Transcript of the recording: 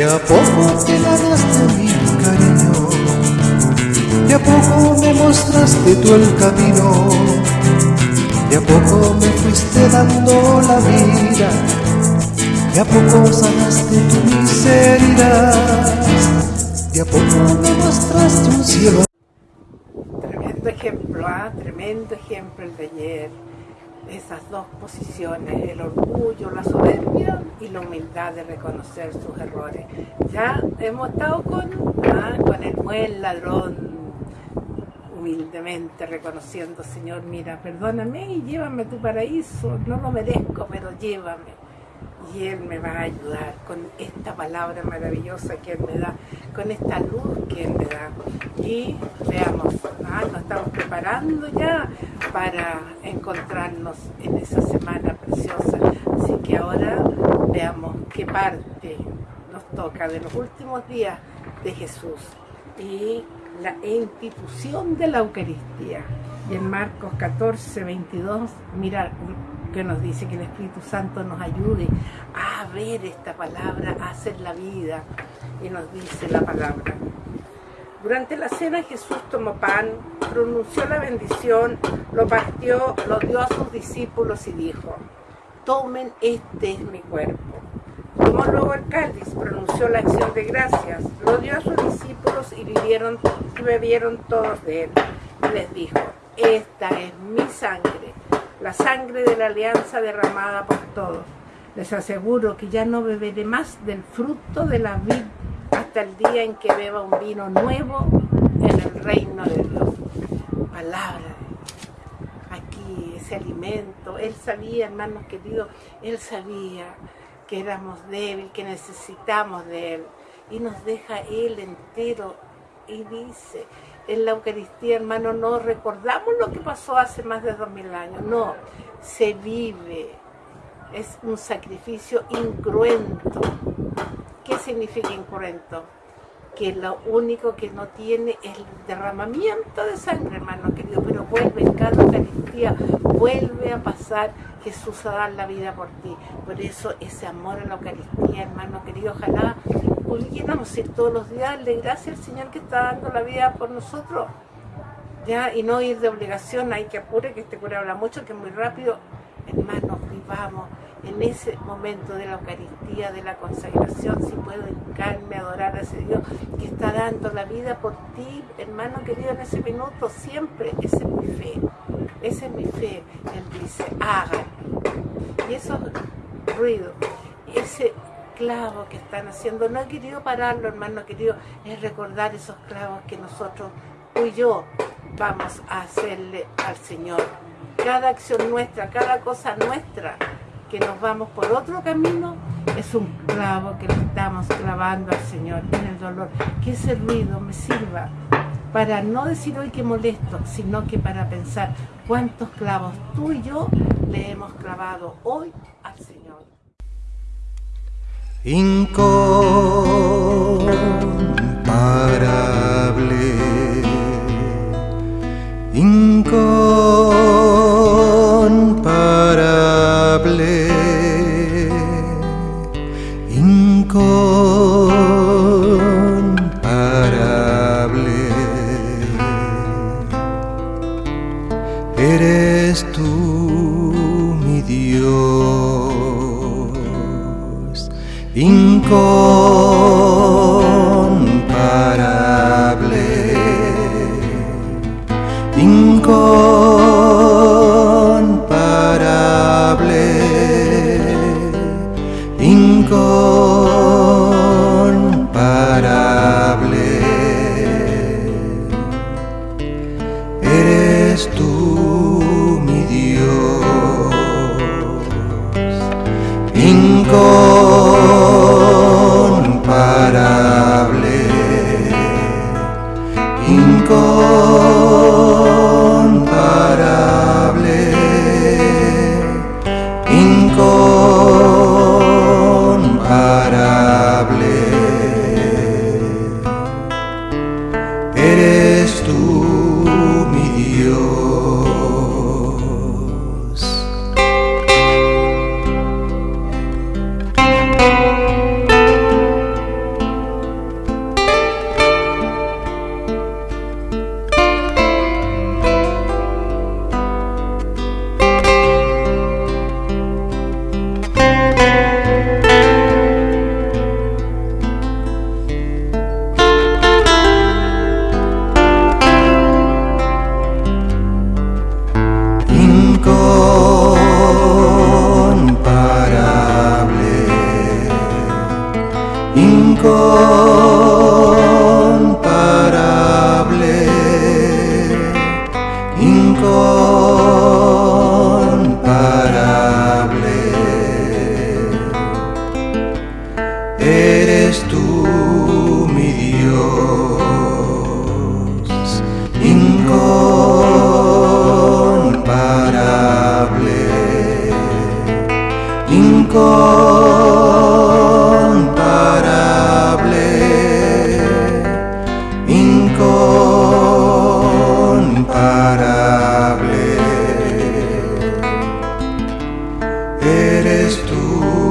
De a poco te ganaste mi cariño, de a poco me mostraste tú el camino, de a poco me fuiste dando la vida, de a poco sanaste tu miseria, de a poco me mostraste un cielo. Tremendo ejemplo, ¿ah? tremendo ejemplo el de ayer. Esas dos posiciones, el orgullo, la soberbia y la humildad de reconocer sus errores. Ya hemos estado con, ah, con el buen ladrón, humildemente reconociendo, Señor, mira, perdóname y llévame a tu paraíso, no lo merezco, pero llévame y Él me va a ayudar con esta palabra maravillosa que Él me da, con esta luz que Él me da. Y veamos, ah, nos estamos preparando ya para encontrarnos en esa semana preciosa. Así que ahora veamos qué parte nos toca de los últimos días de Jesús y la institución de la Eucaristía. Y en Marcos 14, 22, mira, que nos dice que el Espíritu Santo nos ayude a ver esta palabra, a hacer la vida. Y nos dice la palabra. Durante la cena Jesús tomó pan, pronunció la bendición, lo partió, lo dio a sus discípulos y dijo, tomen, este es mi cuerpo. Tomó luego el cáliz, pronunció la acción de gracias, lo dio a sus discípulos y, y bebieron todos de él. Y les dijo, esta es mi sangre la sangre de la alianza derramada por todos. Les aseguro que ya no beberé más del fruto de la vid hasta el día en que beba un vino nuevo en el reino de Dios. Palabra aquí, ese alimento. Él sabía, hermanos queridos, Él sabía que éramos débiles, que necesitamos de Él. Y nos deja Él entero y dice, en la Eucaristía, hermano, no recordamos lo que pasó hace más de dos mil años, no, se vive, es un sacrificio incruento. ¿Qué significa incruento? Que lo único que no tiene es el derramamiento de sangre, hermano querido, pero vuelve en cada Eucaristía, vuelve a pasar Jesús a dar la vida por ti. Por eso ese amor a la Eucaristía, hermano querido, ojalá pudiéramos ir todos los días, darle gracias al Señor que está dando la vida por nosotros. Ya, y no ir de obligación, hay que apure, que este cura habla mucho, que muy rápido. Hermanos, vivamos en ese momento de la Eucaristía, de la consagración, si puedo hincarme, adorar a ese Dios que está dando la vida por ti, hermano querido, en ese minuto, siempre, esa es mi fe, esa es mi fe. Él dice, hagan. Y esos ruidos, ese clavos que están haciendo. No he querido pararlo, hermano querido, es recordar esos clavos que nosotros, tú y yo, vamos a hacerle al Señor. Cada acción nuestra, cada cosa nuestra, que nos vamos por otro camino, es un clavo que le estamos clavando al Señor en el dolor. Que ese ruido me sirva para no decir hoy que molesto, sino que para pensar cuántos clavos tú y yo le hemos clavado hoy al Señor Eres tú mi Dios incomparable, incomparable, incomparable, eres tú.